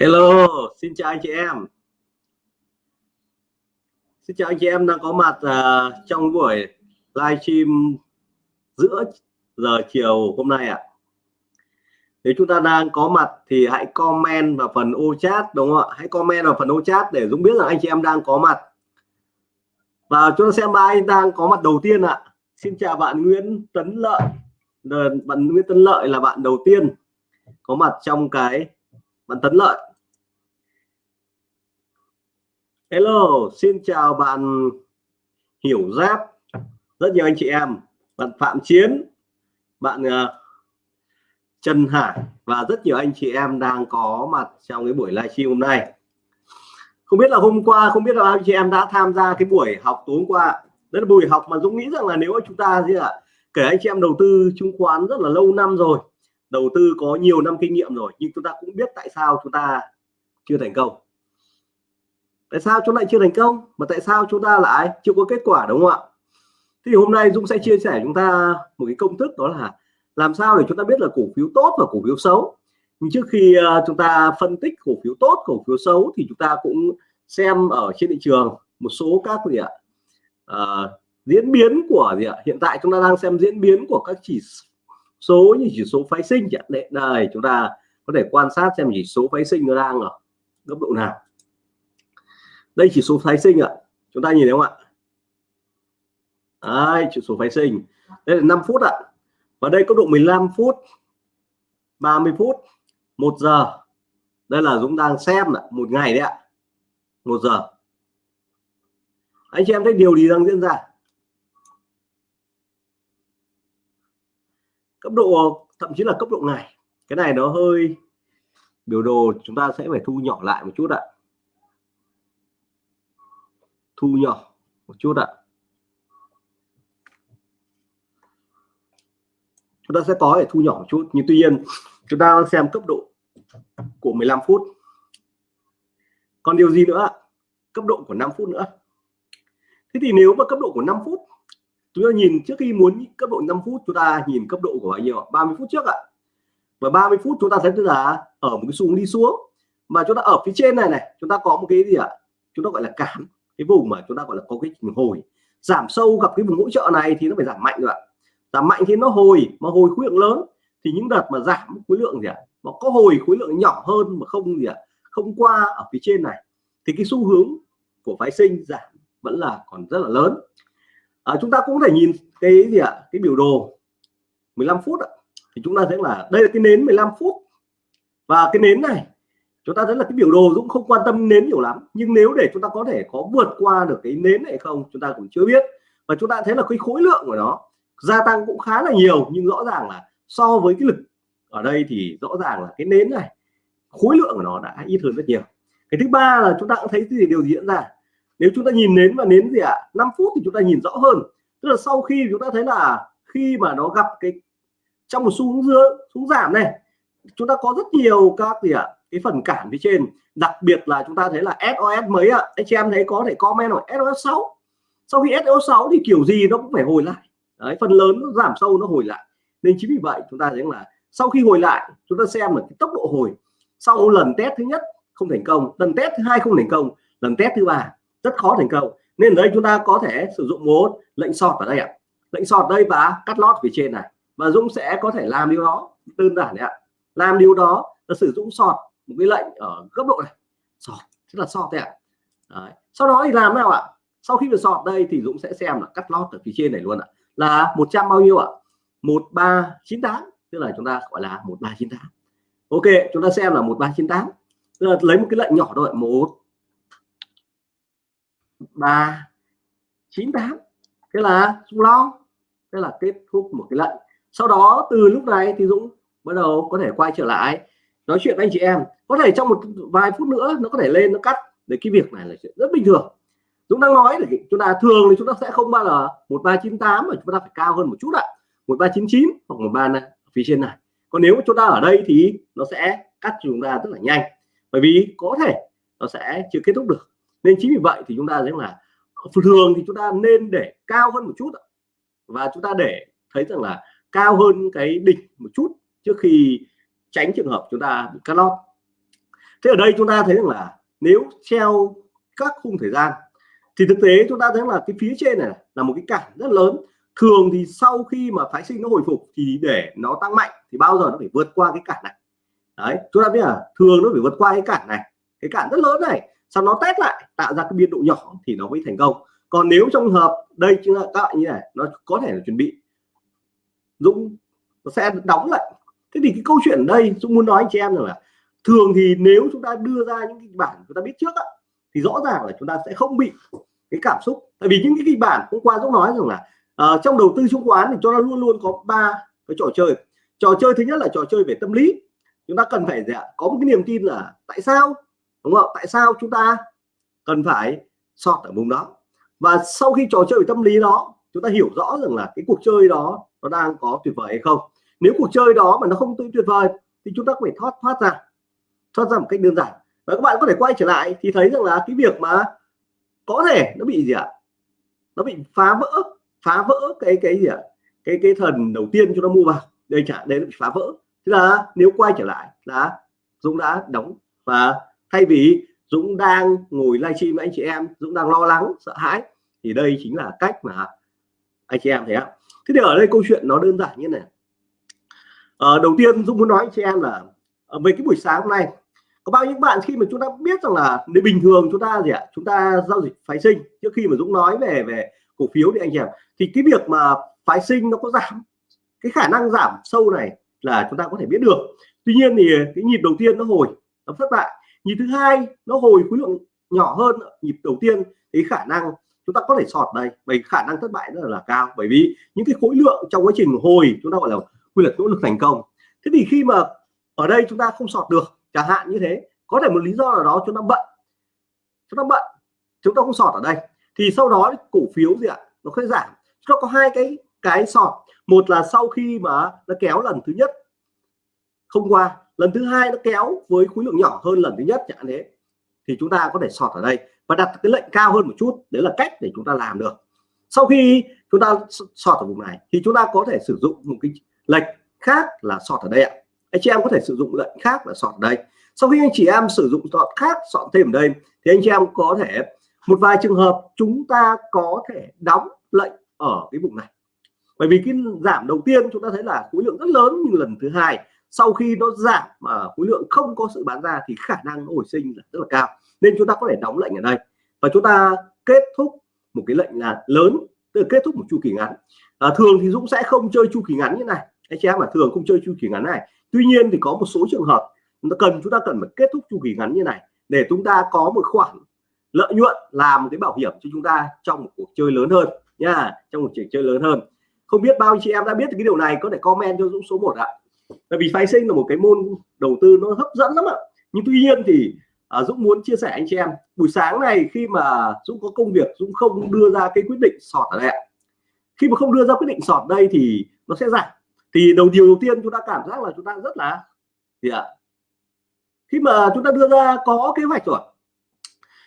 Hello, xin chào anh chị em. Xin chào anh chị em đang có mặt uh, trong buổi livestream giữa giờ chiều hôm nay ạ. À. Nếu chúng ta đang có mặt thì hãy comment vào phần ô chat đúng không ạ? Hãy comment vào phần ô chat để Dũng biết là anh chị em đang có mặt. Và chúng ta xem ai đang có mặt đầu tiên ạ. À. Xin chào bạn Nguyễn Tấn Lợi. Bạn Nguyễn Tấn Lợi là bạn đầu tiên có mặt trong cái bạn Tấn Lợi Hello, xin chào bạn Hiểu Giáp, rất nhiều anh chị em, bạn Phạm Chiến, bạn uh, Trần Hải và rất nhiều anh chị em đang có mặt trong cái buổi livestream hôm nay. Không biết là hôm qua, không biết là anh chị em đã tham gia cái buổi học tối hôm qua. Đây là buổi học mà Dũng nghĩ rằng là nếu chúng ta gì ạ, kể anh chị em đầu tư chứng khoán rất là lâu năm rồi, đầu tư có nhiều năm kinh nghiệm rồi, nhưng chúng ta cũng biết tại sao chúng ta chưa thành công tại sao chúng lại chưa thành công? Mà tại sao chúng ta lại chưa có kết quả đúng không ạ? Thì hôm nay Dũng sẽ chia sẻ chúng ta một cái công thức đó là làm sao để chúng ta biết là cổ phiếu tốt và cổ phiếu xấu. Nhưng trước khi ờ, chúng ta phân tích cổ phiếu tốt cổ phiếu xấu thì chúng ta cũng xem ở trên thị trường một số các gì ạ? À, diễn biến của gì ạ? Hiện tại chúng ta đang xem diễn biến của các chỉ số như chỉ số phái sinh chẳng đây, đây chúng ta có thể quan sát xem chỉ số phái sinh nó đang ở cấp độ nào đây chỉ số phái sinh ạ. Chúng ta nhìn thấy không ạ? Đây chỉ số phái sinh. Đây là 5 phút ạ. Và đây cấp độ 15 phút 30 phút 1 giờ. Đây là Dũng đang xem ạ, một ngày đấy ạ. Một giờ. Anh chị em thấy điều gì đang diễn ra? Cấp độ, thậm chí là cấp độ ngày. Cái này nó hơi, biểu đồ chúng ta sẽ phải thu nhỏ lại một chút ạ thu nhỏ một chút ạ. Chúng ta sẽ có để thu nhỏ một chút, nhưng tuy nhiên, chúng ta xem cấp độ của 15 phút. Còn điều gì nữa cấp độ của 5 phút nữa. Thế thì nếu mà cấp độ của 5 phút, chúng ta nhìn trước khi muốn cấp độ 5 phút, chúng ta nhìn cấp độ của bao nhiêu 30 phút trước ạ. Và 30 phút chúng ta thấy là ở một cái xuống đi xuống. Mà chúng ta ở phía trên này này, chúng ta có một cái gì ạ? Chúng ta gọi là cản cái vùng mà chúng ta gọi là có cái hồi. Giảm sâu gặp cái vùng hỗ trợ này thì nó phải giảm mạnh rồi ạ. Giảm mạnh thì nó hồi mà hồi khối lượng lớn. Thì những đợt mà giảm khối lượng gì ạ? Mà có hồi khối lượng nhỏ hơn mà không gì ạ? Không qua ở phía trên này. Thì cái xu hướng của phái sinh giảm vẫn là còn rất là lớn. À, chúng ta cũng có thể nhìn cái gì ạ? Cái biểu đồ. 15 phút ạ. thì chúng ta thấy là đây là cái nến 15 phút. Và cái nến này chúng ta thấy là cái biểu đồ dũng không quan tâm nến nhiều lắm nhưng nếu để chúng ta có thể có vượt qua được cái nến này không chúng ta cũng chưa biết. Và chúng ta thấy là cái khối lượng của nó gia tăng cũng khá là nhiều nhưng rõ ràng là so với cái lực ở đây thì rõ ràng là cái nến này khối lượng của nó đã ít hơn rất nhiều. Cái thứ ba là chúng ta cũng thấy gì điều gì diễn ra. Nếu chúng ta nhìn nến và nến gì ạ? À, 5 phút thì chúng ta nhìn rõ hơn. Tức là sau khi chúng ta thấy là khi mà nó gặp cái trong một xu hướng dưa xuống giảm này chúng ta có rất nhiều các gì ạ? à, cái phần cản phía trên. Đặc biệt là chúng ta thấy là SOS mấy ạ? À, anh chị em thấy có thể comment rồi. SOS 6 sau khi SOS 6 thì kiểu gì nó cũng phải hồi lại. Đấy phần lớn nó giảm sâu nó hồi lại. Nên chính vì vậy chúng ta thấy là sau khi hồi lại chúng ta xem là cái tốc độ hồi. Sau lần test thứ nhất không thành công lần test thứ hai không thành công lần test thứ ba rất khó thành công. Nên đây chúng ta có thể sử dụng một lệnh sọt ở đây ạ. Lệnh sọt đây và cắt lót phía trên này. Và Dũng sẽ có thể làm điều đó. Đơn giản đấy ạ. Làm điều đó là sử dụng sọt một cái lệnh ở góc độ này. Sọt rất là sọt đấy ạ. Đấy. sau đó thì làm nào ạ? Sau khi được sọt đây thì Dũng sẽ xem là cắt lót ở phía trên này luôn ạ. Là 100 bao nhiêu ạ? 1398 tức là chúng ta gọi là 1398 ok, chúng ta xem là 1398 tức là lấy một cái lệnh nhỏ thôi, một ba chín tám. Thế là Dũng lo, thế là kết thúc một cái lệnh. Sau đó từ lúc này thì Dũng bắt đầu có thể quay trở lại nói chuyện với anh chị em. Có thể trong một vài phút nữa, nó có thể lên, nó cắt. Để cái việc này là chuyện rất bình thường. Chúng ta nói là chúng ta thường thì chúng ta sẽ không bao giờ, một ba chín tám mà chúng ta phải cao hơn một chút ạ. một ba chín chín hoặc một ba này, phía trên này. Còn nếu chúng ta ở đây thì nó sẽ cắt chúng ta rất là nhanh. Bởi vì có thể nó sẽ chưa kết thúc được. Nên chính vì vậy thì chúng ta thấy là thường thì chúng ta nên để cao hơn một chút và chúng ta để thấy rằng là cao hơn cái đỉnh một chút trước khi tránh trường hợp chúng ta bị cắt lót. Thế ở đây chúng ta thấy rằng là nếu treo các khung thời gian, thì thực tế chúng ta thấy là cái phía trên này là một cái cản rất lớn. Thường thì sau khi mà phái sinh nó hồi phục thì để nó tăng mạnh thì bao giờ nó phải vượt qua cái cản này. Đấy, chúng ta biết là thường nó phải vượt qua cái cản này, cái cản rất lớn này, sau nó test lại, tạo ra cái biên độ nhỏ thì nó mới thành công. Còn nếu trong hợp đây chúng ta các bạn như này, nó có thể là chuẩn bị, Dũng nó sẽ đóng lại thế thì cái câu chuyện ở đây Dũng muốn nói anh chị em rằng là thường thì nếu chúng ta đưa ra những kịch bản chúng ta biết trước á, thì rõ ràng là chúng ta sẽ không bị cái cảm xúc. Tại vì những cái kịch bản hôm qua Dũng nói rằng là uh, trong đầu tư chứng khoán thì cho nó luôn luôn có ba cái trò chơi. Trò chơi thứ nhất là trò chơi về tâm lý. Chúng ta cần phải có một cái niềm tin là tại sao đúng không? Tại sao chúng ta cần phải sọt ở vùng đó? Và sau khi trò chơi về tâm lý đó chúng ta hiểu rõ rằng là cái cuộc chơi đó nó đang có tuyệt vời hay không? Nếu cuộc chơi đó mà nó không tuyệt vời, thì chúng ta có phải thoát thoát ra thoát ra một cách đơn giản. Và các bạn có thể quay trở lại thì thấy rằng là cái việc mà có thể nó bị gì ạ? Nó bị phá vỡ phá vỡ cái cái gì ạ? Cái cái thần đầu tiên chúng ta mua vào. Đây chả, đây nó bị phá vỡ. Thế là nếu quay trở lại là Dũng đã đóng và thay vì Dũng đang ngồi livestream với anh chị em, Dũng đang lo lắng, sợ hãi, thì đây chính là cách mà anh chị em thấy ạ. Thế thì ở đây câu chuyện nó đơn giản như này à, đầu tiên Dũng muốn nói anh chị em là ờ, về cái buổi sáng hôm nay có bao nhiêu bạn khi mà chúng ta biết rằng là để bình thường chúng ta gì ạ chúng ta giao dịch phái sinh trước khi mà Dũng nói về về cổ phiếu thì anh chị em thì cái việc mà phái sinh nó có giảm cái khả năng giảm sâu này là chúng ta có thể biết được. Tuy nhiên thì cái nhịp đầu tiên nó hồi nó thất bại. Nhịp thứ hai nó hồi khối lượng nhỏ hơn nhịp đầu tiên thì khả năng chúng ta có thể sọt đây. Bởi khả năng thất bại rất là, là cao. Bởi vì những cái khối lượng trong quá trình hồi chúng ta gọi là quy luật nỗ lực thành công. Thế thì khi mà ở đây chúng ta không sọt được, chẳng hạn như thế, có thể một lý do nào đó chúng ta bận. Chúng ta bận, chúng ta không sọt ở đây. Thì sau đó cổ phiếu gì ạ? Nó sẽ giảm. Nó có hai cái cái sọt. Một là sau khi mà nó kéo lần thứ nhất không qua, lần thứ hai nó kéo với khối lượng nhỏ hơn lần thứ nhất, chẳng thế, thì chúng ta có thể sọt ở đây và đặt cái lệnh cao hơn một chút. Đấy là cách để chúng ta làm được. Sau khi chúng ta sọt ở vùng này thì chúng ta có thể sử dụng một cái lệnh khác là sọt ở đây ạ. Anh chị em có thể sử dụng lệnh khác là sọt ở đây. Sau khi anh chị em sử dụng sọt khác sọt thêm ở đây thì anh chị em có thể một vài trường hợp chúng ta có thể đóng lệnh ở cái vùng này. Bởi vì cái giảm đầu tiên chúng ta thấy là khối lượng rất lớn nhưng lần thứ hai. Sau khi nó giảm mà khối lượng không có sự bán ra thì khả năng nó hồi sinh là rất là cao. Nên chúng ta có thể đóng lệnh ở đây. Và chúng ta kết thúc một cái lệnh là lớn tức là kết thúc một chu kỳ ngắn. À, thường thì Dũng sẽ không chơi chu kỳ ngắn như này anh chị em mà thường không chơi chu kỳ ngắn này. Tuy nhiên thì có một số trường hợp chúng ta cần chúng ta cần phải kết thúc chu kỳ ngắn như này để chúng ta có một khoản lợi nhuận làm cái bảo hiểm cho chúng ta trong một cuộc chơi lớn hơn nha trong một cuộc chơi lớn hơn. Không biết bao chị em đã biết cái điều này có thể comment cho Dũng số 1 ạ. Tại vì phái sinh là một cái môn đầu tư nó hấp dẫn lắm ạ. Nhưng tuy nhiên thì à, Dũng muốn chia sẻ anh chị em buổi sáng này khi mà Dũng có công việc Dũng không đưa ra cái quyết định sọt ở đây khi mà không đưa ra quyết định sọt đây thì nó sẽ giảm thì đầu điều đầu tiên chúng ta cảm giác là chúng ta rất là gì ạ khi mà chúng ta đưa ra có kế hoạch rồi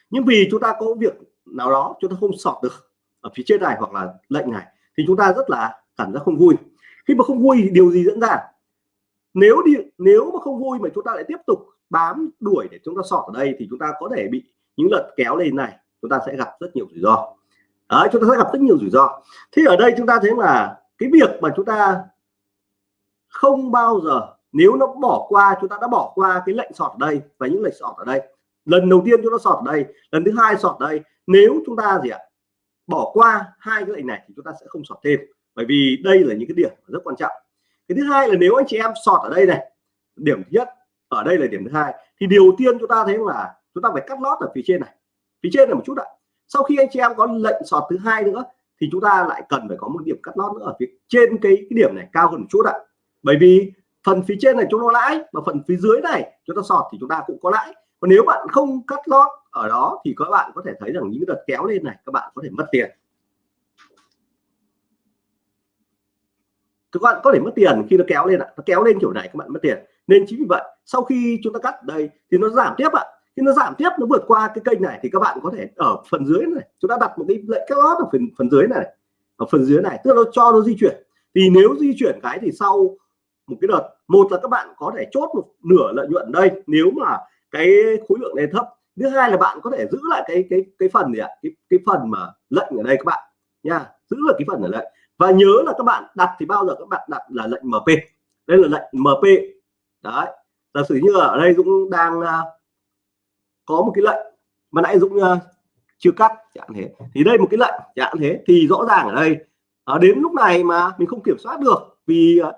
nhưng vì chúng ta có việc nào đó chúng ta không sọt được ở phía trên này hoặc là lệnh này thì chúng ta rất là cảm giác không vui khi mà không vui thì điều gì diễn ra nếu đi nếu mà không vui mà chúng ta lại tiếp tục bám đuổi để chúng ta sọt ở đây thì chúng ta có thể bị những lần kéo lên này chúng ta sẽ gặp rất nhiều rủi ro đấy chúng ta sẽ gặp rất nhiều rủi ro thế ở đây chúng ta thấy là cái việc mà chúng ta không bao giờ nếu nó bỏ qua chúng ta đã bỏ qua cái lệnh sọt ở đây và những lệnh sọt ở đây. Lần đầu tiên chúng ta sọt ở đây lần thứ hai sọt ở đây. Nếu chúng ta gì ạ? Bỏ qua hai cái lệnh này thì chúng ta sẽ không sọt thêm. Bởi vì đây là những cái điểm rất quan trọng. Cái thứ hai là nếu anh chị em sọt ở đây này điểm thứ nhất ở đây là điểm thứ hai thì điều tiên chúng ta thấy là chúng ta phải cắt lót ở phía trên này. Phía trên này một chút ạ. Sau khi anh chị em có lệnh sọt thứ hai nữa thì chúng ta lại cần phải có một điểm cắt lót nữa ở phía trên cái, cái điểm này cao hơn một chút ạ bởi vì phần phía trên này chúng nó lãi và phần phía dưới này chúng ta sọt thì chúng ta cũng có lãi. Còn nếu bạn không cắt lót ở đó thì các bạn có thể thấy rằng những đợt kéo lên này các bạn có thể mất tiền. Các bạn có thể mất tiền khi nó kéo lên ạ. Nó kéo lên kiểu này các bạn mất tiền. Nên chính vì vậy, sau khi chúng ta cắt đây thì nó giảm tiếp ạ. Khi nó giảm tiếp, nó vượt qua cái kênh này thì các bạn có thể ở phần dưới này. Chúng ta đặt một cái lệnh cắt lót ở phần phần dưới này. Ở phần dưới này, tức là nó cho nó di chuyển. Thì nếu di chuyển cái thì sau một cái đợt. Một là các bạn có thể chốt một nửa lợi nhuận đây nếu mà cái khối lượng này thấp. Thứ hai là bạn có thể giữ lại cái cái cái phần gì ạ? Cái cái phần mà lệnh ở đây các bạn nha giữ được cái phần ở lệnh và nhớ là các bạn đặt thì bao giờ các bạn đặt là lệnh MP đây là lệnh MP đấy. Giả sử như ở đây Dũng đang uh, có một cái lệnh mà nãy Dũng uh, chưa cắt chẳng thế. Thì đây một cái lệnh chẳng thế thì rõ ràng ở đây ở đến lúc này mà mình không kiểm soát được vì uh,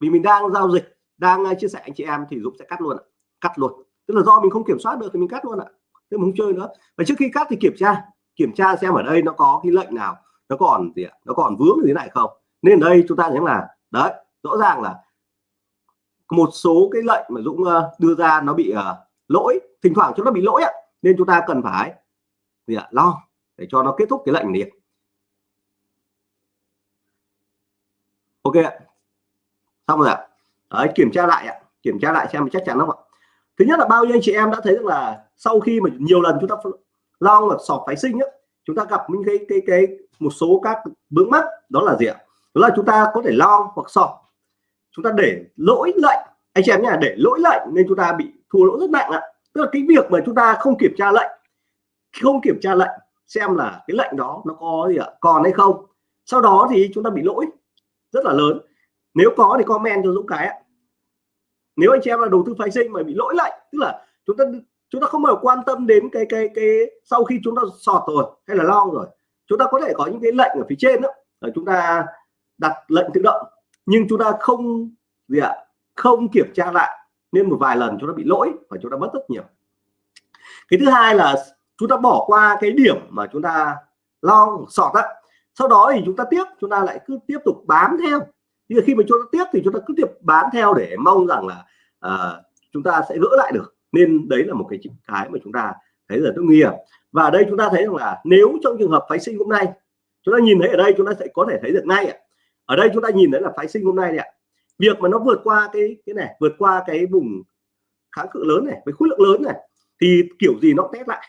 vì mình đang giao dịch đang chia sẻ anh chị em thì Dũng sẽ cắt luôn cắt luôn. Tức là do mình không kiểm soát được thì mình cắt luôn ạ. Thế mình không chơi nữa. Và trước khi cắt thì kiểm tra kiểm tra xem ở đây nó có cái lệnh nào nó còn gì ạ nó còn vướng gì lại không. Nên ở đây chúng ta thấy là đấy rõ ràng là một số cái lệnh mà Dũng đưa ra nó bị uh, lỗi thỉnh thoảng chúng nó bị lỗi ạ. Nên chúng ta cần phải gì ạ lo để cho nó kết thúc cái lệnh này ok ạ xong rồi ạ. Đấy, kiểm tra lại ạ. Kiểm tra lại xem chắc chắn không ạ. Thứ nhất là bao nhiêu anh chị em đã thấy rằng là sau khi mà nhiều lần chúng ta lo và sọt phái sinh á chúng ta gặp những cái cái cái một số các vướng mắc đó là gì ạ? Đó là chúng ta có thể lo hoặc sọt. Chúng ta để lỗi lệnh. Anh chị em nhá để lỗi lệnh nên chúng ta bị thua lỗ rất nặng ạ. Tức là cái việc mà chúng ta không kiểm tra lệnh không kiểm tra lệnh xem là cái lệnh đó nó có gì ạ? Còn hay không? Sau đó thì chúng ta bị lỗi rất là lớn nếu có thì comment cho Dũng cái ạ nếu anh chị em là đầu tư phái sinh mà bị lỗi lệnh tức là chúng ta chúng ta không bao quan tâm đến cái cái cái sau khi chúng ta sọt rồi hay là long rồi chúng ta có thể có những cái lệnh ở phía trên đó là chúng ta đặt lệnh tự động nhưng chúng ta không gì ạ không kiểm tra lại nên một vài lần chúng ta bị lỗi và chúng ta mất rất nhiều cái thứ hai là chúng ta bỏ qua cái điểm mà chúng ta long sọt á sau đó thì chúng ta tiếp chúng ta lại cứ tiếp tục bám theo thì khi mà chúng ta tiếp thì chúng ta cứ tiếp bán theo để mong rằng là uh, chúng ta sẽ gỡ lại được. Nên đấy là một cái cái mà chúng ta thấy là rất nguy hiểm và đây chúng ta thấy rằng là nếu trong trường hợp phái sinh hôm nay chúng ta nhìn thấy ở đây chúng ta sẽ có thể thấy được ngay ở đây chúng ta nhìn thấy là phái sinh hôm nay ạ. Việc mà nó vượt qua cái cái này vượt qua cái vùng kháng cự lớn này với khối lượng lớn này thì kiểu gì nó test lại.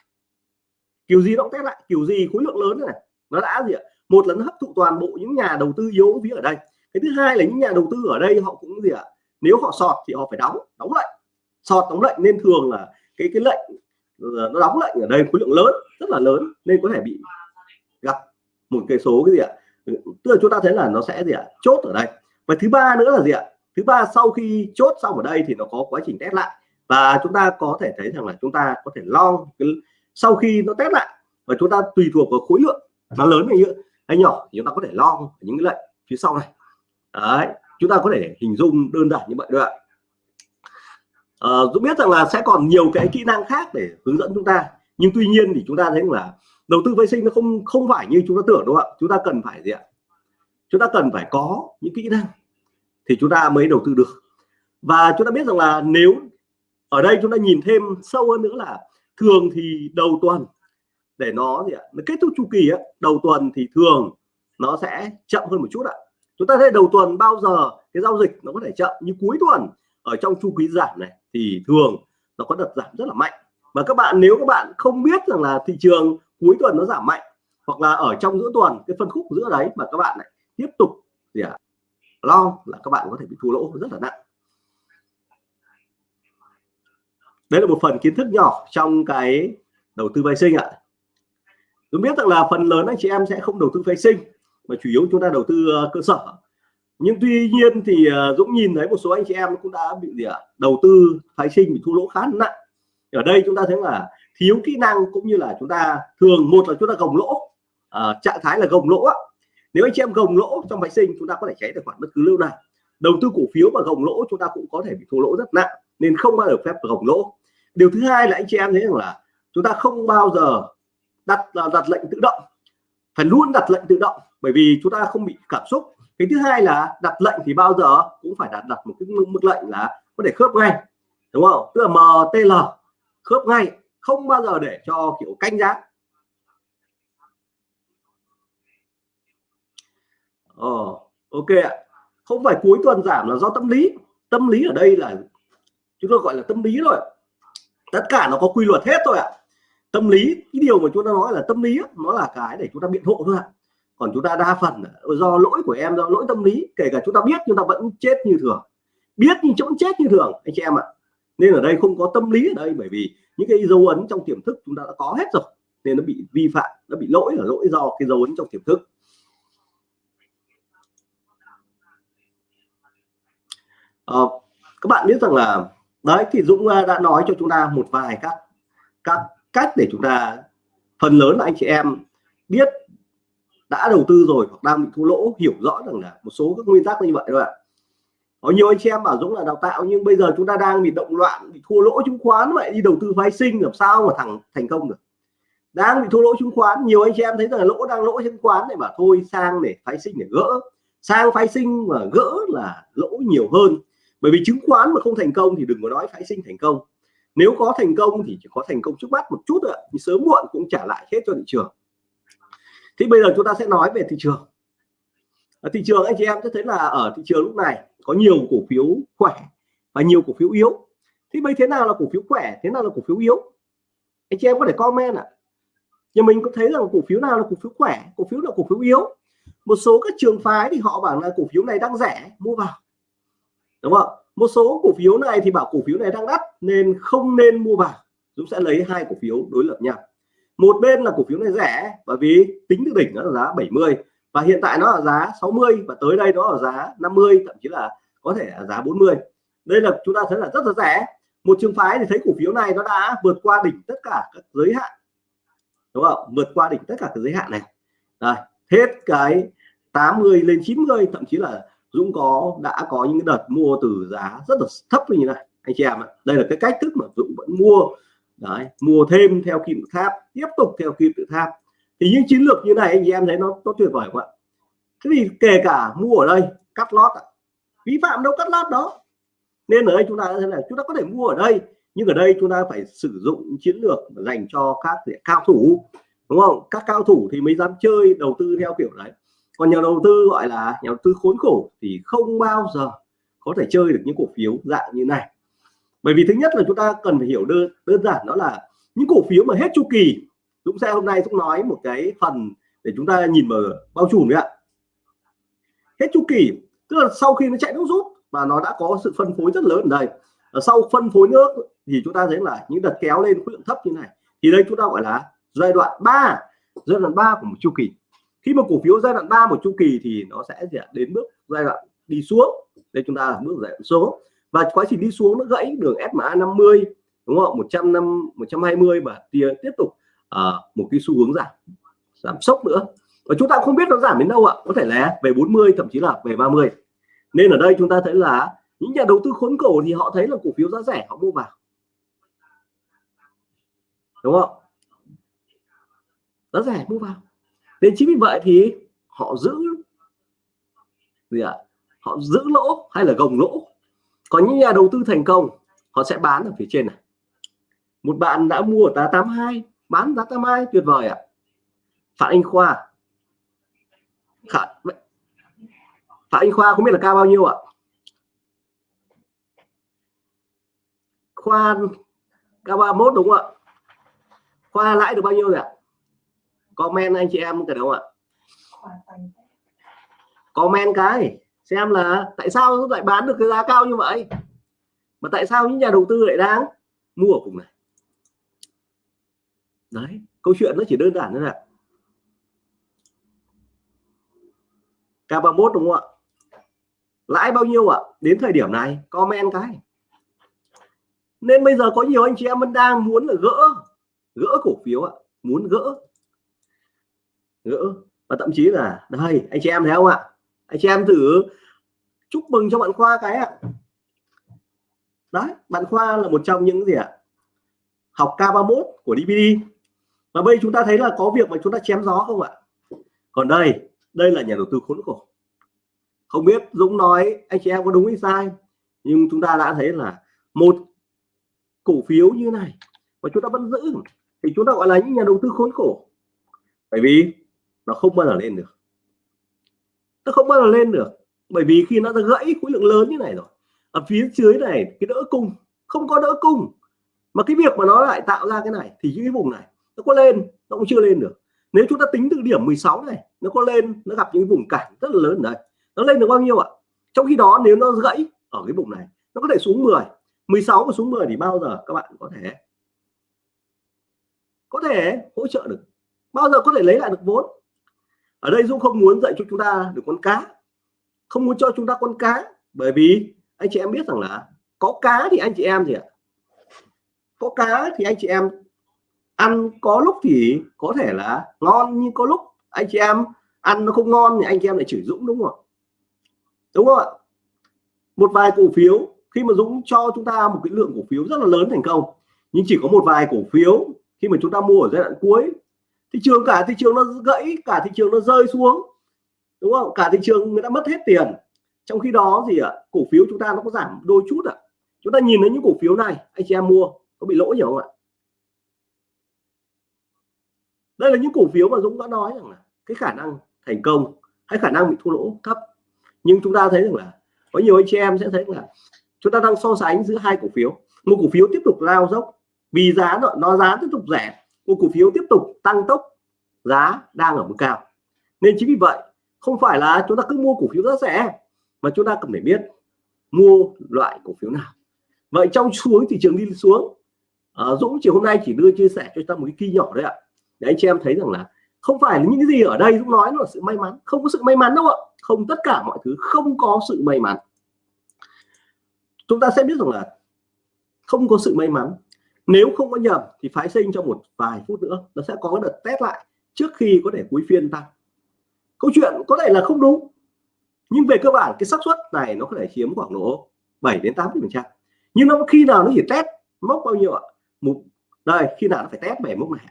Kiểu gì nó test lại. Kiểu gì khối lượng lớn này nó đã gì ạ? Một lần hấp thụ toàn bộ những nhà đầu tư yếu phía ở đây cái thứ hai là những nhà đầu tư ở đây họ cũng gì ạ? Nếu họ sọt thì họ phải đóng đóng lệnh sọt đóng lệnh nên thường là cái cái lệnh nó đóng lệnh ở đây khối lượng lớn rất là lớn nên có thể bị gặp một cái số cái gì ạ? Ừ, tức là chúng ta thấy là nó sẽ gì ạ? Chốt ở đây. Và thứ ba nữa là gì ạ? Thứ ba sau khi chốt xong ở đây thì nó có quá trình test lại. Và chúng ta có thể thấy rằng là chúng ta có thể long cái, sau khi nó test lại và chúng ta tùy thuộc vào khối lượng nó lớn hay hay nhỏ thì chúng ta có thể long những cái lệnh phía sau này đấy chúng ta có thể hình dung đơn giản như vậy được ạ. À, Dũng biết rằng là sẽ còn nhiều cái kỹ năng khác để hướng dẫn chúng ta nhưng tuy nhiên thì chúng ta thấy là đầu tư vệ sinh nó không không phải như chúng ta tưởng đúng không ạ. Chúng ta cần phải gì ạ? Chúng ta cần phải có những kỹ năng thì chúng ta mới đầu tư được. Và chúng ta biết rằng là nếu ở đây chúng ta nhìn thêm sâu hơn nữa là thường thì đầu tuần để nó gì ạ? Nó kết thúc chu kỳ á đầu tuần thì thường nó sẽ chậm hơn một chút ạ chúng ta thấy đầu tuần bao giờ cái giao dịch nó có thể chậm như cuối tuần ở trong chu kỳ giảm này thì thường nó có đợt giảm rất là mạnh. Và các bạn, nếu các bạn không biết rằng là thị trường cuối tuần nó giảm mạnh hoặc là ở trong giữa tuần, cái phân khúc giữa đấy mà các bạn lại tiếp tục gì ạ, lo là các bạn có thể bị thua lỗ rất là nặng. Đấy là một phần kiến thức nhỏ trong cái đầu tư vay sinh ạ. Tôi biết rằng là phần lớn anh chị em sẽ không đầu tư vay sinh mà chủ yếu chúng ta đầu tư uh, cơ sở. Nhưng tuy nhiên thì uh, Dũng nhìn thấy một số anh chị em cũng đã bị gì ạ? Đầu tư phái sinh bị thua lỗ khá nặng. Ở đây chúng ta thấy là thiếu kỹ năng cũng như là chúng ta thường một là chúng ta gồng lỗ uh, trạng thái là gồng lỗ nếu anh chị em gồng lỗ trong phái sinh chúng ta có thể cháy tài khoản bất cứ lúc nào. Đầu tư cổ phiếu và gồng lỗ chúng ta cũng có thể bị thua lỗ rất nặng nên không bao giờ phép gồng lỗ. Điều thứ hai là anh chị em thấy rằng là chúng ta không bao giờ đặt đặt lệnh tự động phải luôn đặt lệnh tự động bởi vì chúng ta không bị cảm xúc. Cái thứ hai là đặt lệnh thì bao giờ cũng phải đặt đặt một cái mức lệnh là có thể khớp ngay, đúng không? Tức là MTL khớp ngay, không bao giờ để cho kiểu canh giá ờ ok ạ. Không phải cuối tuần giảm là do tâm lý. Tâm lý ở đây là, chúng tôi gọi là tâm lý rồi tất cả nó có quy luật hết thôi ạ. Tâm lý, cái điều mà chúng ta nói là tâm lý nó là cái để chúng ta biện hộ thôi ạ còn chúng ta đa phần do lỗi của em do lỗi tâm lý kể cả chúng ta biết chúng ta vẫn chết như thường. Biết nhưng vẫn chết như thường anh chị em ạ. Nên ở đây không có tâm lý ở đây bởi vì những cái dấu ấn trong tiềm thức chúng ta đã có hết rồi nên nó bị vi phạm nó bị lỗi là lỗi do cái dấu ấn trong tiềm thức. À, các bạn biết rằng là đấy thì Dũng à, đã nói cho chúng ta một vài các các cách để chúng ta phần lớn là anh chị em biết đã đầu tư rồi hoặc đang bị thua lỗ, hiểu rõ rằng là một số các nguyên tắc như vậy các bạn có nhiều anh chị em bảo Dũng là đào tạo nhưng bây giờ chúng ta đang bị động loạn, bị thua lỗ chứng khoán, vậy đi đầu tư phái sinh làm sao mà thằng, thành công được. Đang bị thua lỗ chứng khoán, nhiều anh chị em thấy rằng là lỗ đang lỗ chứng khoán này mà thôi sang để phái sinh để gỡ. Sang phái sinh mà gỡ là lỗ nhiều hơn. Bởi vì chứng khoán mà không thành công thì đừng có nói phái sinh thành công. Nếu có thành công thì chỉ có thành công trước mắt một chút ạ sớm muộn cũng trả lại hết cho thị trường thì bây giờ chúng ta sẽ nói về thị trường ở thị trường anh chị em sẽ thấy là ở thị trường lúc này có nhiều cổ phiếu khỏe và nhiều cổ phiếu yếu thì bây thế nào là cổ phiếu khỏe thế nào là cổ phiếu yếu anh chị em có thể comment ạ à? nhưng mình có thấy rằng cổ phiếu nào là cổ phiếu khỏe cổ phiếu là cổ phiếu yếu một số các trường phái thì họ bảo là cổ phiếu này đang rẻ mua vào đúng không một số cổ phiếu này thì bảo cổ phiếu này đang đắt nên không nên mua vào Dũng sẽ lấy hai cổ phiếu đối lập nhau một bên là cổ phiếu này rẻ bởi vì tính từ đỉnh nó là giá 70 và hiện tại nó là giá 60 và tới đây nó là giá 50 thậm chí là có thể là giá 40 đây là chúng ta thấy là rất là rẻ. Một trường phái thì thấy cổ phiếu này nó đã vượt qua đỉnh tất cả các giới hạn. Đúng không? Vượt qua đỉnh tất cả các giới hạn này. Rồi, hết cái 80 lên 90 thậm chí là Dũng có đã có những đợt mua từ giá rất là thấp như này. Anh chị em ạ đây là cái cách thức mà Dũng vẫn mua đấy, mua thêm theo kim tự tháp, tiếp tục theo kim tự tháp. Thì những chiến lược như này, anh chị em thấy nó nó tuyệt vời không ạ thế thì kể cả mua ở đây, cắt lót vi phạm đâu cắt lót đó. Nên ở đây chúng ta thế này chúng ta có thể mua ở đây, nhưng ở đây chúng ta phải sử dụng chiến lược dành cho các cao thủ, đúng không? Các cao thủ thì mới dám chơi, đầu tư theo kiểu đấy. Còn nhà đầu tư gọi là nhà đầu tư khốn khổ thì không bao giờ có thể chơi được những cổ phiếu dạng như này bởi vì thứ nhất là chúng ta cần phải hiểu đơn đơn giản, đó là những cổ phiếu mà hết chu kỳ, Dũng sẽ hôm nay cũng nói một cái phần để chúng ta nhìn vào bao trùm đấy ạ. Hết chu kỳ, tức là sau khi nó chạy nước rút và nó đã có sự phân phối rất lớn. Ở đây, ở sau phân phối nước thì chúng ta thấy là những đợt kéo lên khối lượng thấp như này. Thì đây chúng ta gọi là giai đoạn 3 giai đoạn 3 của một chu kỳ. Khi mà cổ phiếu giai đoạn 3 một chu kỳ thì nó sẽ đến bước giai đoạn đi xuống. Đây chúng ta là bước giai đoạn xuống và quá trình đi xuống nó gãy đường SMA 50 đúng không 100 năm 120 và tiếp tiếp tục uh, một cái xu hướng giảm giảm sốc nữa. Và chúng ta không biết nó giảm đến đâu ạ. Có thể là về 40 thậm chí là về 30 nên ở đây chúng ta thấy là những nhà đầu tư khốn cổ thì họ thấy là cổ phiếu giá rẻ họ mua vào. Đúng không giá rẻ mua vào. Nên chính vì vậy thì họ giữ gì ạ? Họ giữ lỗ hay là gồng lỗ? Có những nhà đầu tư thành công, họ sẽ bán ở phía trên này. Một bạn đã mua ở giá 82 bán giá 82 tuyệt vời ạ. Phạm Anh Khoa. Khả... Phạm Anh Khoa không biết là cao bao nhiêu ạ. Khoa cao 31 đúng không ạ? Khoa lãi được bao nhiêu rồi ạ? Comment anh chị em cái đâu ạ? Comment cái xem là tại sao lại bán được cái giá cao như vậy? Mà tại sao những nhà đầu tư lại đang mua ở vùng này? Đấy, câu chuyện nó chỉ đơn giản thôi ạ K31 đúng không ạ? Lãi bao nhiêu ạ? Đến thời điểm này, comment cái. Nên bây giờ có nhiều anh chị em vẫn đang muốn là gỡ gỡ cổ phiếu ạ, muốn gỡ. Gỡ. Và thậm chí là, đây, anh chị em thấy không ạ? Chị em thử chúc mừng cho bạn khoa cái ạ. Đấy, bạn khoa là một trong những gì ạ? Học K31 của DVD và bây chúng ta thấy là có việc mà chúng ta chém gió không ạ? Còn đây đây là nhà đầu tư khốn khổ. Không biết Dũng nói, anh chị em có đúng hay sai, nhưng chúng ta đã thấy là một cổ phiếu như này và chúng ta vẫn giữ thì chúng ta gọi là những nhà đầu tư khốn khổ. Bởi vì nó không bao giờ lên được nó không bao giờ lên được. Bởi vì khi nó đã gãy khối lượng lớn như này rồi, ở phía dưới này, cái đỡ cung, không có đỡ cung, mà cái việc mà nó lại tạo ra cái này thì những cái vùng này nó có lên, nó cũng chưa lên được. Nếu chúng ta tính từ điểm 16 này, nó có lên, nó gặp những vùng cản rất là lớn ở đây. Nó lên được bao nhiêu ạ? Trong khi đó, nếu nó gãy ở cái vùng này, nó có thể xuống 10 16 và xuống 10 thì bao giờ các bạn có thể có thể hỗ trợ được? Bao giờ có thể lấy lại được vốn? Ở đây Dũng không muốn dạy cho chúng ta được con cá, không muốn cho chúng ta con cá, bởi vì anh chị em biết rằng là có cá thì anh chị em gì ạ? Có cá thì anh chị em ăn, có lúc thì có thể là ngon, nhưng có lúc anh chị em ăn nó không ngon thì anh chị em lại chửi Dũng, đúng không ạ? Đúng không ạ? Một vài cổ phiếu, khi mà Dũng cho chúng ta một cái lượng cổ phiếu rất là lớn thành công, nhưng chỉ có một vài cổ phiếu khi mà chúng ta mua ở giai đoạn cuối thị trường cả thị trường nó gãy cả thị trường nó rơi xuống đúng không? Cả thị trường người ta mất hết tiền. Trong khi đó gì ạ à, cổ phiếu chúng ta nó có giảm đôi chút ạ chúng ta nhìn thấy những cổ phiếu này anh chị em mua có bị lỗ nhiều không ạ? Đây là những cổ phiếu mà Dũng đã nói rằng là cái khả năng thành công hay khả năng bị thua lỗ thấp. Nhưng chúng ta thấy rằng là có nhiều anh chị em sẽ thấy là chúng ta đang so sánh giữa hai cổ phiếu. Một cổ phiếu tiếp tục lao dốc vì giá nó, nó giá tiếp tục rẻ nhưng cổ phiếu tiếp tục tăng tốc giá đang ở mức cao. Nên chính vì vậy không phải là chúng ta cứ mua cổ phiếu rất rẻ mà chúng ta cần phải biết mua loại cổ phiếu nào. Vậy trong xuống thị trường đi xuống à, Dũng chiều hôm nay chỉ đưa chia sẻ cho ta một cái kỳ nhỏ đấy ạ. Để anh chị em thấy rằng là không phải là những cái gì ở đây Dũng nói là sự may mắn. Không có sự may mắn đâu ạ. Không tất cả mọi thứ không có sự may mắn. Chúng ta sẽ biết rằng là không có sự may mắn nếu không có nhầm thì phái sinh trong một vài phút nữa nó sẽ có đợt test lại trước khi có thể cuối phiên tăng. Câu chuyện có thể là không đúng, nhưng về cơ bản cái xác suất này nó có thể chiếm khoảng độ 7 đến 80 phần trăm. Nhưng nó khi nào nó chỉ test mốc bao nhiêu ạ? Một đây, khi nào nó phải test về mốc này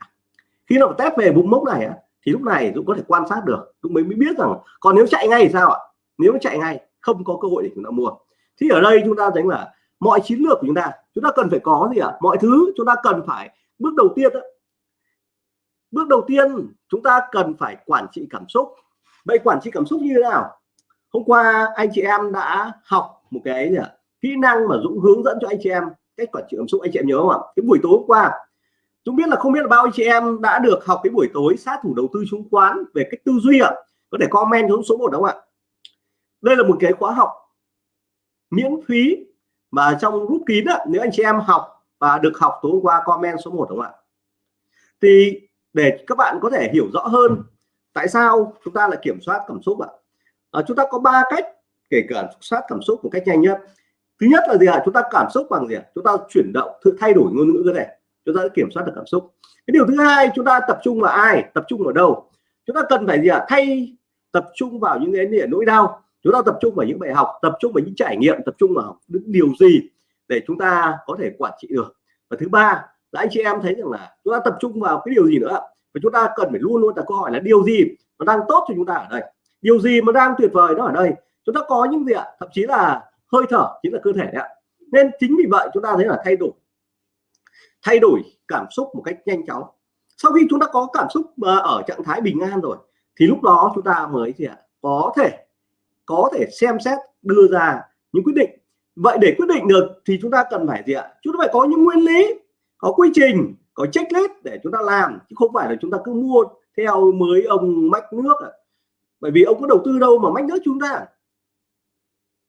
khi nào test về vùng mốc này thì lúc này Dũng có thể quan sát được. Dũng mới mới biết rằng còn nếu chạy ngay thì sao ạ? Nếu chạy ngay, không có cơ hội để chúng ta mua. Thì ở đây chúng ta thấy là mọi chiến lược của chúng ta chúng ta cần phải có gì ạ? Mọi thứ chúng ta cần phải bước đầu tiên đó, bước đầu tiên chúng ta cần phải quản trị cảm xúc. Vậy quản trị cảm xúc như thế nào? Hôm qua anh chị em đã học một cái gì ạ? Kỹ năng mà Dũng hướng dẫn cho anh chị em cách quản trị cảm xúc anh chị em nhớ không ạ? Cái buổi tối hôm qua chúng biết là không biết là bao anh chị em đã được học cái buổi tối sát thủ đầu tư chứng khoán về cách tư duy ạ. Có thể comment xuống số một đúng không ạ? Đây là một cái khóa học miễn phí mà trong group kín á, nếu anh chị em học và được học tối hôm qua comment số 1 đúng không ạ? Thì để các bạn có thể hiểu rõ hơn tại sao chúng ta lại kiểm soát cảm xúc ạ? À, chúng ta có ba cách kể cả soát cảm xúc một cách nhanh nhất. Thứ nhất là gì ạ? Chúng ta cảm xúc bằng gì ạ? Chúng ta chuyển động thử thay đổi ngôn ngữ cơ thể. Chúng ta kiểm soát được cảm xúc. Cái điều thứ hai chúng ta tập trung vào ai? Tập trung ở đâu? Chúng ta cần phải gì ạ? Thay tập trung vào những cái nỗi đau chúng ta tập trung vào những bài học, tập trung vào những trải nghiệm, tập trung vào những điều gì để chúng ta có thể quản trị được. Và thứ ba, là anh chị em thấy rằng là chúng ta tập trung vào cái điều gì nữa? Và chúng ta cần phải luôn luôn đặt câu hỏi là điều gì nó đang tốt cho chúng ta ở đây? Điều gì mà đang tuyệt vời nó ở đây? Chúng ta có những gì ạ? Thậm chí là hơi thở, chính là cơ thể đấy ạ. Nên chính vì vậy chúng ta thấy là thay đổi. Thay đổi cảm xúc một cách nhanh chóng. Sau khi chúng ta có cảm xúc ờ, ở trạng thái bình an rồi, thì lúc đó chúng ta mới gì ạ? Có thể có thể xem xét, đưa ra những quyết định. Vậy để quyết định được thì chúng ta cần phải gì ạ? Chúng ta phải có những nguyên lý, có quy trình, có checklist để chúng ta làm, chứ không phải là chúng ta cứ mua theo mới ông mách nước à. bởi vì ông có đầu tư đâu mà mách nước chúng ta.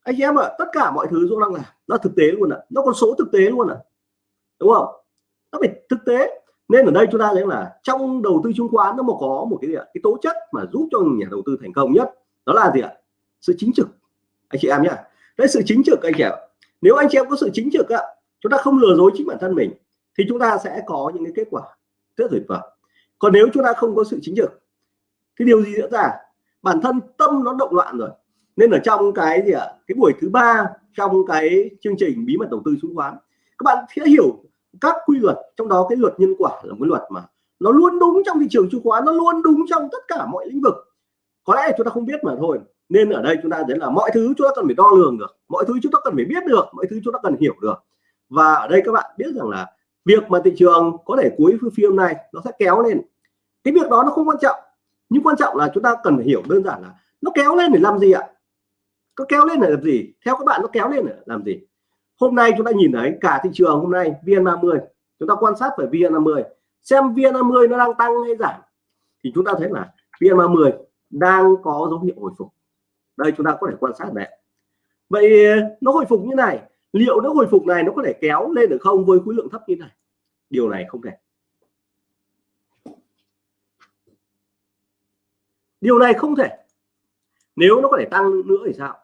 Anh em ạ, tất cả mọi thứ Dũng đang làm, nó thực tế luôn ạ. Nó con số thực tế luôn ạ. Đúng không? Nó phải thực tế. Nên ở đây chúng ta thấy là trong đầu tư chứng khoán nó mà có một cái gì ạ? Cái tố chất mà giúp cho nhà đầu tư thành công nhất, đó là gì ạ? Sự chính trực. Anh chị em nhé đấy, sự chính trực, anh chị em nếu anh chị em có sự chính trực ạ chúng ta không lừa dối chính bản thân mình, thì chúng ta sẽ có những cái kết quả rất tuyệt vời. Còn nếu chúng ta không có sự chính trực, thì điều gì diễn ra? Bản thân tâm nó động loạn rồi. Nên ở trong cái gì ạ? Cái buổi thứ ba trong cái chương trình bí mật đầu tư chứng khoán, các bạn sẽ hiểu các quy luật. Trong đó cái luật nhân quả là một luật mà nó luôn đúng trong thị trường chứng khoán, nó luôn đúng trong tất cả mọi lĩnh vực. Có lẽ chúng ta không biết mà thôi nên ở đây chúng ta thấy là mọi thứ chúng ta cần phải đo lường được, mọi thứ chúng ta cần phải biết được, mọi thứ chúng ta cần hiểu được. Và ở đây các bạn biết rằng là việc mà thị trường có thể cuối phiên nay nó sẽ kéo lên. Cái việc đó nó không quan trọng, nhưng quan trọng là chúng ta cần phải hiểu đơn giản là nó kéo lên để làm gì ạ? Nó kéo lên để làm gì? Theo các bạn nó kéo lên để làm gì? Hôm nay chúng ta nhìn thấy cả thị trường hôm nay VN30 chúng ta quan sát về VN50 xem VN50 nó đang tăng hay giảm, thì chúng ta thấy là VN30 đang có dấu hiệu hồi phục đây, chúng ta có thể quan sát này. Vậy, nó hồi phục như này, liệu nó hồi phục này nó có thể kéo lên được không với khối lượng thấp như này? Điều này không thể. Điều này không thể. Nếu nó có thể tăng nữa thì sao?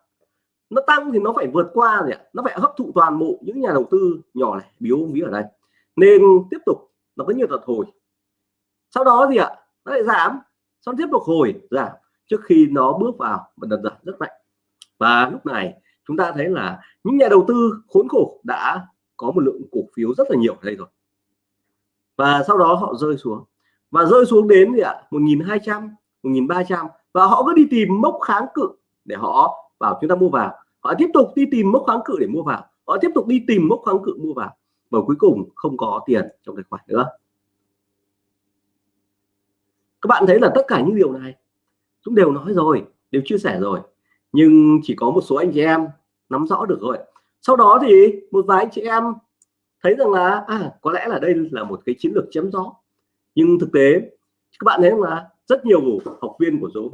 Nó tăng thì nó phải vượt qua gì ạ? Nó phải hấp thụ toàn bộ những nhà đầu tư nhỏ này, biếu ví ở đây. Nên tiếp tục, nó có nhiều đợt hồi. Sau đó gì ạ? Nó lại giảm. Sau tiếp tục hồi, giảm trước khi nó bước vào một đợt giảm rất mạnh. Và lúc này chúng ta thấy là những nhà đầu tư khốn khổ đã có một lượng cổ phiếu rất là nhiều ở đây rồi. Và sau đó họ rơi xuống. Và rơi xuống đến gì ạ? 1.200 1.300 và họ cứ đi tìm mốc kháng cự để họ vào chúng ta mua vào. Họ tiếp tục đi tìm mốc kháng cự để mua vào. Họ tiếp tục đi tìm mốc kháng cự mua vào. Và cuối cùng không có tiền trong tài khoản nữa. Các bạn thấy là tất cả những điều này chúng đều nói rồi đều chia sẻ rồi. Nhưng chỉ có một số anh chị em nắm rõ được rồi sau đó thì một vài anh chị em thấy rằng là à, có lẽ là đây là một cái chiến lược chém gió. Nhưng thực tế các bạn thấy là rất nhiều học viên của Dũng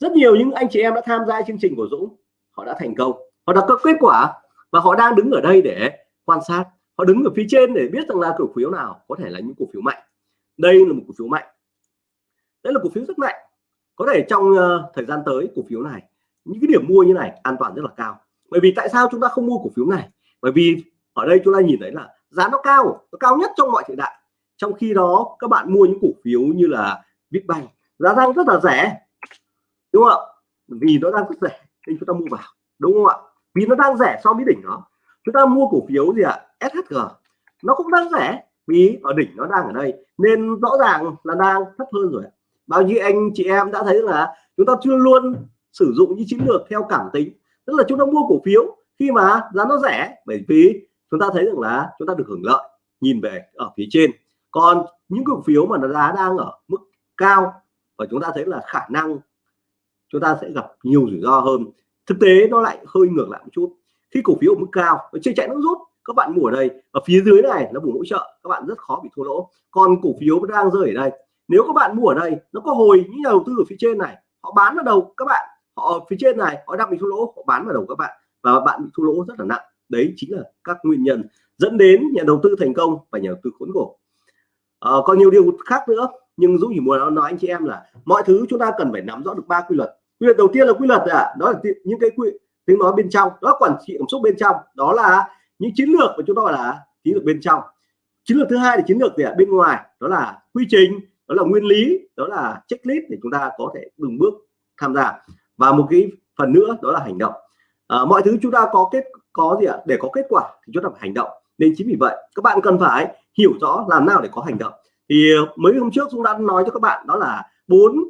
rất nhiều những anh chị em đã tham gia chương trình của Dũng họ đã thành công họ đã có kết quả và họ đang đứng ở đây để quan sát. Họ đứng ở phía trên để biết rằng là cổ phiếu nào có thể là những cổ phiếu mạnh. Đây là một cổ phiếu mạnh. Đây là cổ phiếu rất mạnh có thể trong uh, thời gian tới cổ phiếu này những cái điểm mua như này an toàn rất là cao. Bởi vì tại sao chúng ta không mua cổ phiếu này? Bởi vì ở đây chúng ta nhìn thấy là giá nó cao nó cao nhất trong mọi thời đại. Trong khi đó các bạn mua những cổ phiếu như là Vietbank giá đang rất là rẻ. Đúng không ạ? Vì nó đang rất rẻ nên chúng ta mua vào. Đúng không ạ? Vì nó đang rẻ so với đỉnh nó chúng ta mua cổ phiếu gì ạ? SHG nó cũng đang rẻ vì ở đỉnh nó đang ở đây nên rõ ràng là đang thấp hơn rồi bao nhiêu anh chị em đã thấy là chúng ta chưa luôn sử dụng những chiến lược theo cảm tính. Tức là chúng ta mua cổ phiếu khi mà giá nó rẻ, bởi vì chúng ta thấy rằng là chúng ta được hưởng lợi nhìn về ở phía trên. Còn những cổ phiếu mà nó giá đang ở mức cao và chúng ta thấy là khả năng chúng ta sẽ gặp nhiều rủi ro hơn, thực tế nó lại hơi ngược lại một chút. Khi cổ phiếu ở mức cao, nó chưa chạy nó rút, các bạn mua ở đây. Ở phía dưới này nó vùng hỗ trợ, các bạn rất khó bị thua lỗ. Còn cổ phiếu đang rơi ở đây nếu các bạn mua ở đây nó có hồi những nhà đầu tư ở phía trên này họ bán vào đầu các bạn. Họ ở phía trên này họ đang bị thua lỗ họ bán vào đầu các bạn. Và bạn bị thua lỗ rất là nặng. Đấy chính là các nguyên nhân dẫn đến nhà đầu tư thành công và nhà đầu tư khốn khổ. À, còn nhiều điều khác nữa nhưng Dũng chỉ muốn nói anh chị em là mọi thứ chúng ta cần phải nắm rõ được ba quy luật. Quy luật đầu tiên là quy luật à đó là những cái quy tiếng nói bên trong đó là quản trị cảm xúc bên trong. Đó là những chiến lược của chúng ta là chiến lược bên trong. Chiến lược thứ hai là chiến lược gì ạ? Bên ngoài đó là quy trình đó là nguyên lý đó là checklist để chúng ta có thể từng bước tham gia. Và một cái phần nữa đó là hành động. À, mọi thứ chúng ta có kết có gì ạ? Để có kết quả thì chúng ta phải hành động. Nên chính vì vậy các bạn cần phải hiểu rõ làm nào để có hành động. Thì mấy hôm trước chúng ta nói cho các bạn đó là bốn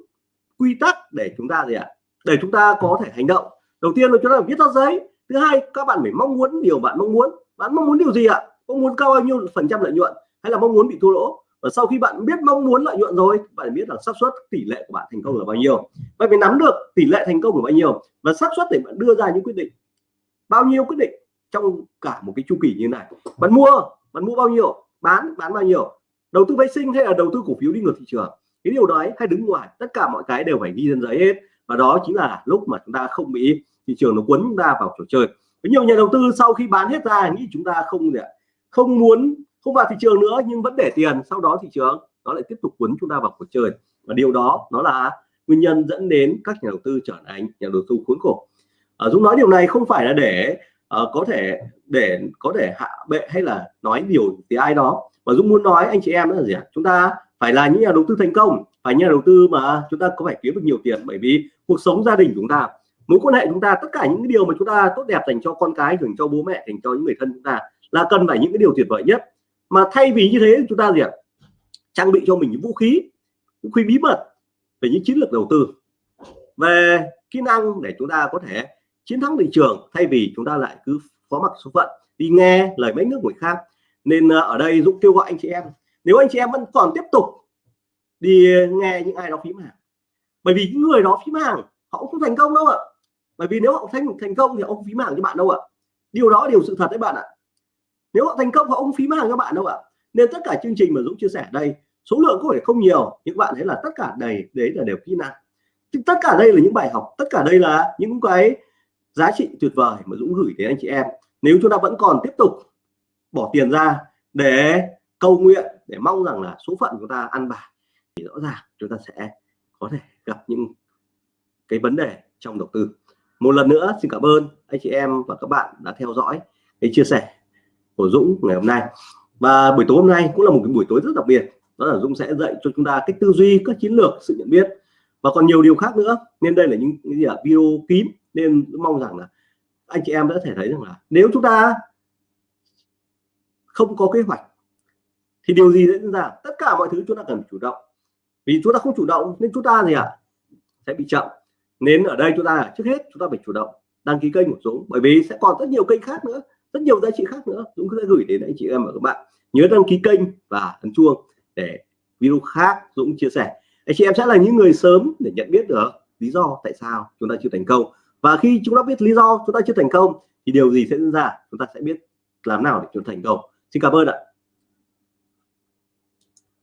quy tắc để chúng ta gì ạ? Để chúng ta có thể hành động. Đầu tiên là chúng ta viết ra giấy. Thứ hai các bạn phải mong muốn điều bạn mong muốn. Bạn mong muốn điều gì ạ? Mong muốn cao bao nhiêu phần trăm lợi nhuận hay là mong muốn bị thua lỗ? Và sau khi bạn biết mong muốn lợi nhuận rồi bạn biết là xác suất tỷ lệ của bạn thành công là bao nhiêu. Bạn phải nắm được tỷ lệ thành công của bao nhiêu. Và xác suất để bạn đưa ra những quyết định. Bao nhiêu quyết định trong cả một cái chu kỳ như này. Bạn mua bạn mua bao nhiêu? Bán bán bao nhiêu? Đầu tư vệ sinh hay là đầu tư cổ phiếu đi ngược thị trường? Cái điều đấy hay đứng ngoài tất cả mọi cái đều phải ghi trên giấy hết. Và đó chính là lúc mà chúng ta không bị thị trường nó cuốn chúng ta vào trò chơi. Với nhiều nhà đầu tư sau khi bán hết ra nghĩ chúng ta không gì, không muốn không vào thị trường nữa nhưng vẫn để tiền sau đó thị trường nó lại tiếp tục cuốn chúng ta vào cuộc chơi. Và điều đó nó là nguyên nhân dẫn đến các nhà đầu tư trở thành nhà đầu tư khốn khổ. À, Dũng nói điều này không phải là để uh, có thể để có thể hạ bệ hay là nói điều thì ai đó. Mà Dũng muốn nói anh chị em là gì ạ? Chúng ta phải là những nhà đầu tư thành công phải nhà đầu tư mà chúng ta có phải kiếm được nhiều tiền. Bởi vì cuộc sống gia đình chúng ta mối quan hệ chúng ta tất cả những cái điều mà chúng ta tốt đẹp dành cho con cái dành cho bố mẹ dành cho những người thân chúng ta là cần phải những cái điều tuyệt vời nhất mà thay vì như thế, chúng ta gì ạ? Trang bị cho mình những vũ khí vũ khí bí mật về những chiến lược đầu tư, về kỹ năng để chúng ta có thể chiến thắng thị trường thay vì chúng ta lại cứ phó mặc số phận, đi nghe lời mấy nước người khác. Nên ờ, ở đây Dũng kêu gọi anh chị em, nếu anh chị em vẫn còn tiếp tục đi nghe những ai đó phím hàng, bởi vì những người đó phím hàng, họ cũng không thành công đâu ạ. Bởi vì nếu họ thành thành công thì ông phím hàng cho bạn đâu ạ. Điều đó điều sự thật đấy bạn ạ nếu họ thành công, họ không phím hàng các bạn đâu ạ. Nên tất cả chương trình mà Dũng chia sẻ đây, số lượng có thể không nhiều, nhưng bạn thấy là tất cả đầy, đấy là đều kỹ năng. Tất cả đây là những bài học, tất cả đây là những cái giá trị tuyệt vời mà Dũng gửi đến anh chị em. Nếu chúng ta vẫn còn tiếp tục bỏ tiền ra để cầu nguyện, để mong rằng là số phận của chúng ta ăn bài, thì rõ ràng chúng ta sẽ có thể gặp những cái vấn đề trong đầu tư. Một lần nữa, xin cảm ơn anh chị em và các bạn đã theo dõi cái chia sẻ của Dũng ngày hôm nay. Và buổi tối hôm nay cũng là một cái buổi tối rất đặc biệt, đó là Dũng sẽ dạy cho chúng ta cách tư duy, các chiến lược, sự nhận biết. Và còn nhiều điều khác nữa, nên đây là những cái gì là video kín, nên mong rằng là anh chị em đã thể thấy rằng là nếu chúng ta không có kế hoạch, thì điều gì sẽ diễn ra? Tất cả mọi thứ chúng ta cần chủ động. Vì chúng ta không chủ động nên chúng ta gì ạ? À? sẽ bị chậm. Nên ở đây chúng ta trước hết chúng ta phải chủ động đăng ký kênh của Dũng, bởi vì sẽ còn rất nhiều kênh khác nữa rất nhiều giá trị khác nữa. Dũng sẽ gửi đến anh chị em và các bạn. Nhớ đăng ký kênh và ấn chuông để video khác Dũng chia sẻ. Anh chị em sẽ là những người sớm để nhận biết được lý do tại sao chúng ta chưa thành công. Và khi chúng ta biết lý do chúng ta chưa thành công, thì điều gì sẽ diễn ra, chúng ta sẽ biết làm nào để chúng ta thành công. Xin cảm ơn ạ.